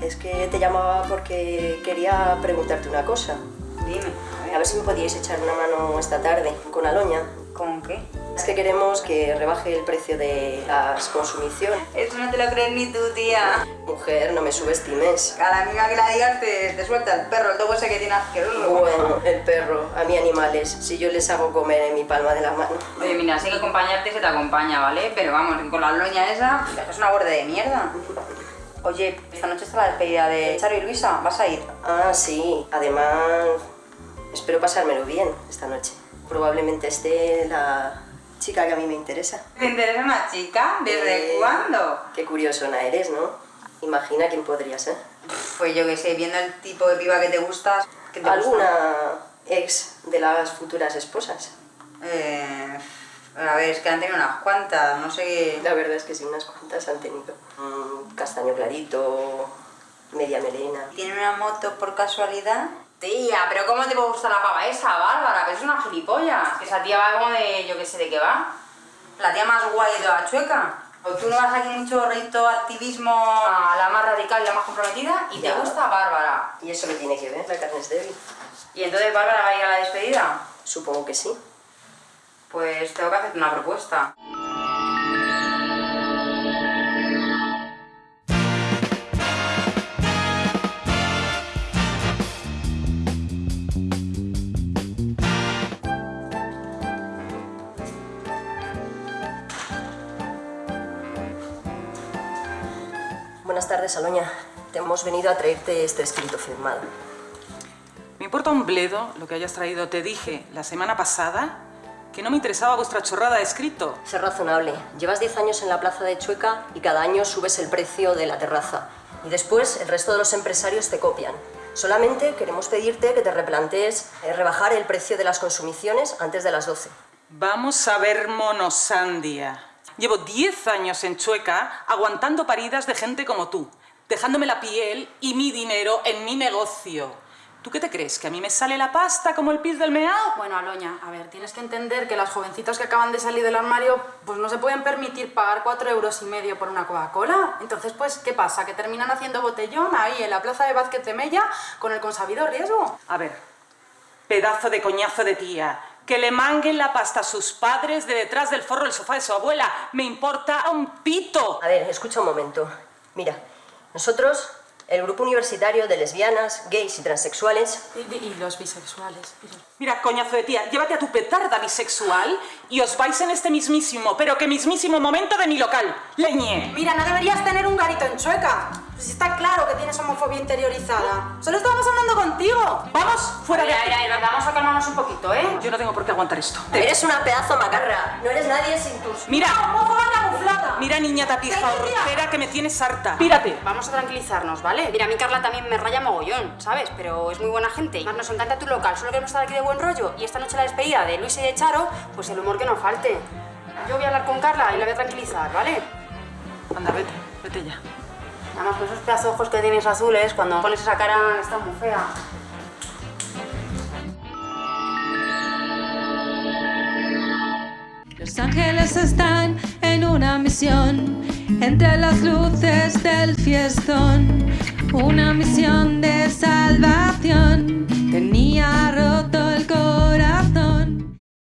es que te llamaba porque quería preguntarte una cosa. Dime. A ver si me podíais echar una mano esta tarde con Aloña. ¿Con qué? Es que queremos que rebaje el precio de las consumiciones. Eso no te lo crees ni tú, tía. Mujer, no me subestimes. A la amiga que la digas te, te suelta el perro, el tobo ese que tiene asqueroso. Bueno, el perro, a mí animales, si yo les hago comer en mi palma de la mano. Oye, mira, si hay que acompañarte, se te acompaña, ¿vale? Pero vamos, con la loña esa, es una borde de mierda. Oye, esta noche está la despedida de Charo y Luisa, ¿vas a ir? Ah, sí, además espero pasármelo bien esta noche. Probablemente esté la chica que a mí me interesa. ¿Te interesa una chica? ¿Desde Eh, cuándo? Qué curiosona eres, ¿no? Imagina quién podría ser. Pues yo que sé, viendo el tipo de piba que te gusta, ¿qué te ¿Alguna gusta? ex de las futuras esposas? Eh, a ver, es que han tenido unas cuantas, no sé qué... La verdad es que sí, unas cuantas han tenido. Mm, castaño clarito, media melena. ¿Tiene una moto por casualidad? Tía, pero ¿cómo te puede gustar la pava esa, Bárbara? Que es una gilipollas. Que esa tía va como de, yo que sé de qué va. La tía más guay de toda chueca. O tú no vas aquí mucho reto activismo a la más radical y la más comprometida y Ya. te gusta Bárbara. ¿Y eso qué tiene que ver? La carne es débil. ¿Y entonces Bárbara va a ir a la despedida? Supongo que sí. Pues tengo que hacerte una propuesta. Buenas tardes, Aloña. Te hemos venido a traerte este escrito firmado. Me importa un bledo lo que hayas traído. Te dije la semana pasada que no me interesaba vuestra chorrada de escrito. Sé razonable. Llevas 10 años en la plaza de Chueca y cada año subes el precio de la terraza. Y después el resto de los empresarios te copian. Solamente queremos pedirte que te replantees eh, rebajar el precio de las consumiciones antes de las 12. Vamos a ver monosandia. Llevo 10 años en Chueca aguantando paridas de gente como tú, dejándome la piel y mi dinero en mi negocio. ¿Tú qué te crees? ¿Que a mí me sale la pasta como el pis del meao? Bueno, Aloña, a ver, tienes que entender que las jovencitas que acaban de salir del armario pues no se pueden permitir pagar cuatro euros y medio por una Coca-Cola. Entonces, pues, ¿qué pasa? Que terminan haciendo botellón ahí en la plaza de Vázquez de Mella con el consabido riesgo. A ver, pedazo de coñazo de tía. Que le manguen la pasta a sus padres de detrás del forro del sofá de su abuela. Me importa un pito. A ver, escucha un momento. Mira, nosotros, el grupo universitario de lesbianas, gays y transexuales, Y, y- y los bisexuales. Mira, coñazo de tía, llévate a tu petarda bisexual y os vais en este mismísimo, pero que mismísimo momento de mi local. Leñe. Mira, no deberías tener un garito en Chueca. Pues está claro que tienes homofobia interiorizada. Solo estábamos hablando contigo. Vamos, fuera de aquí. mira, mira, vamos a calmarnos un poquito, ¿eh? Yo no tengo por qué aguantar esto. eres una pedazo macarra. No eres nadie sin tus... Mira, ¡Homófoba camuflada! mira niña tapija, hortera que me tienes harta. Pírate. Vamos a tranquilizarnos, ¿vale? Mira, a mí Carla también me raya mogollón, ¿sabes? Pero es muy buena gente. Más nos encanta tu local, solo queremos estar aquí de buen rollo. Y esta noche la despedida de Luis y de Charo, pues el humor que nos falte. Yo voy a hablar con Carla y la voy a tranquilizar, ¿vale? Anda, vete, vete ya. Además, pues este con esos ojos que tienes azules, cuando pones esa cara está muy fea. Los ángeles están en una misión, entre las luces del fiestón, una misión de salvación, tenía roto el corazón.